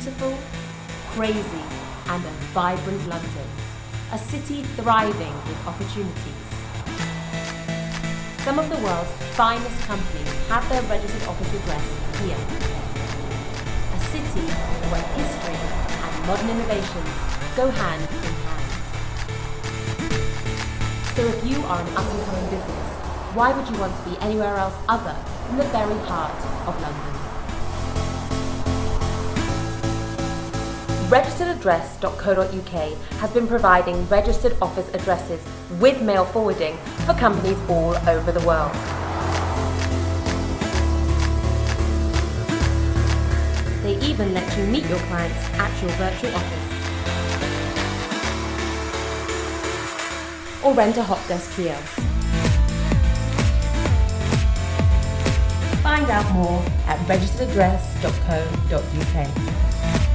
crazy and a vibrant London, a city thriving with opportunities. Some of the world's finest companies have their registered office address here. A city where history and modern innovations go hand in hand. So if you are an up-and-coming business, why would you want to be anywhere else other than the very heart of London? Registeredaddress.co.uk has been providing registered office addresses with mail forwarding for companies all over the world. They even let you meet your clients at your virtual office. Or rent a hot desk kiosk. Find out more at registeredaddress.co.uk.